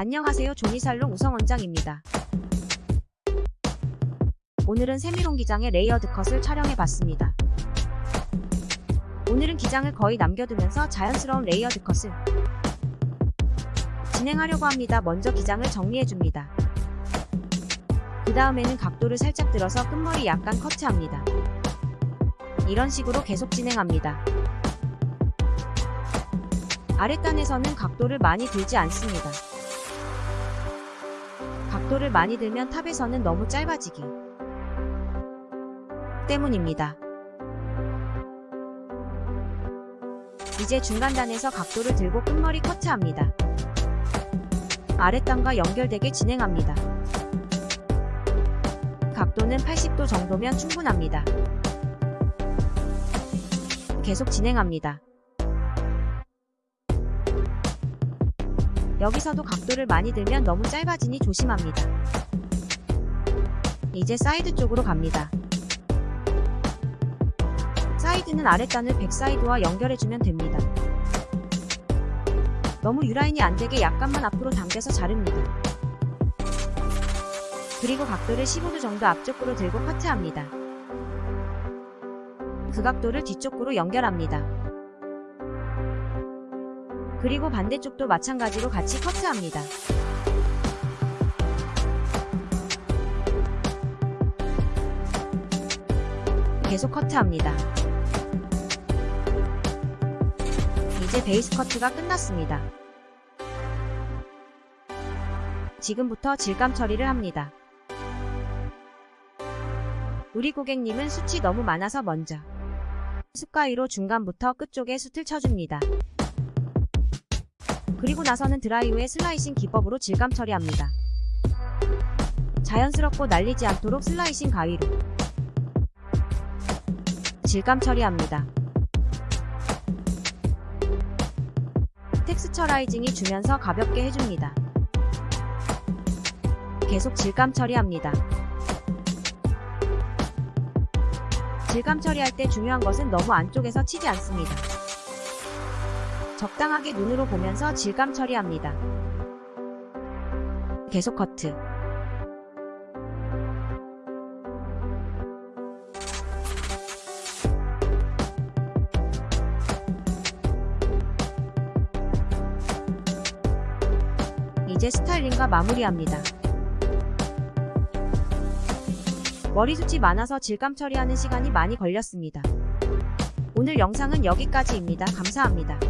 안녕하세요 조미살롱 우성원장입니다. 오늘은 semi-long 기장의 layered cut을 촬영해봤습니다. 오늘은 기장을 거의 남겨두면서 자연스러운 layered cut을 진행하려고 합니다. 먼저 기장을 정리해줍니다. 그 다음에는 각도를 살짝 들어서 끝머리 약간 커트합니다. 이런 식으로 계속 진행합니다. 아랫단에서는 각도를 많이 들지 않습니다. 각도를 많이 들면 탑에서는 너무 짧아지기 때문입니다. 이제 중간단에서 각도를 들고 끝머리 커트합니다. 아랫단과 연결되게 진행합니다. 각도는 80도 정도면 충분합니다. 계속 진행합니다. 여기서도 각도를 많이 들면 너무 짧아지니 조심합니다. 이제 사이드 쪽으로 갑니다. 사이드는 아랫단을 back side와 연결해주면 됩니다. 너무 U라인이 안되게 약간만 앞으로 당겨서 자릅니다. 그리고 각도를 15도 정도 앞쪽으로 들고 커트합니다. 그 각도를 뒤쪽으로 연결합니다. 그리고 반대쪽도 마찬가지로 같이 커트합니다. 계속 커트합니다. 이제 베이스 커트가 끝났습니다. 지금부터 질감 처리를 합니다. 우리 고객님은 숱이 너무 많아서 먼저 숱가위로 중간부터 끝쪽에 숱을 쳐줍니다. 그리고 나서는 드라이 후에 slicing 기법으로 질감 처리합니다. 자연스럽고 날리지 않도록 slicing 가위로 질감 처리합니다. texturizing이 주면서 가볍게 해줍니다. 계속 질감 처리합니다. 질감 처리할 때 중요한 것은 너무 안쪽에서 치지 않습니다. 적당하게 눈으로 보면서 질감 처리합니다. 계속 커트 이제 스타일링과 마무리합니다. 머리숱이 많아서 질감 처리하는 시간이 많이 걸렸습니다. 오늘 영상은 여기까지입니다. 감사합니다.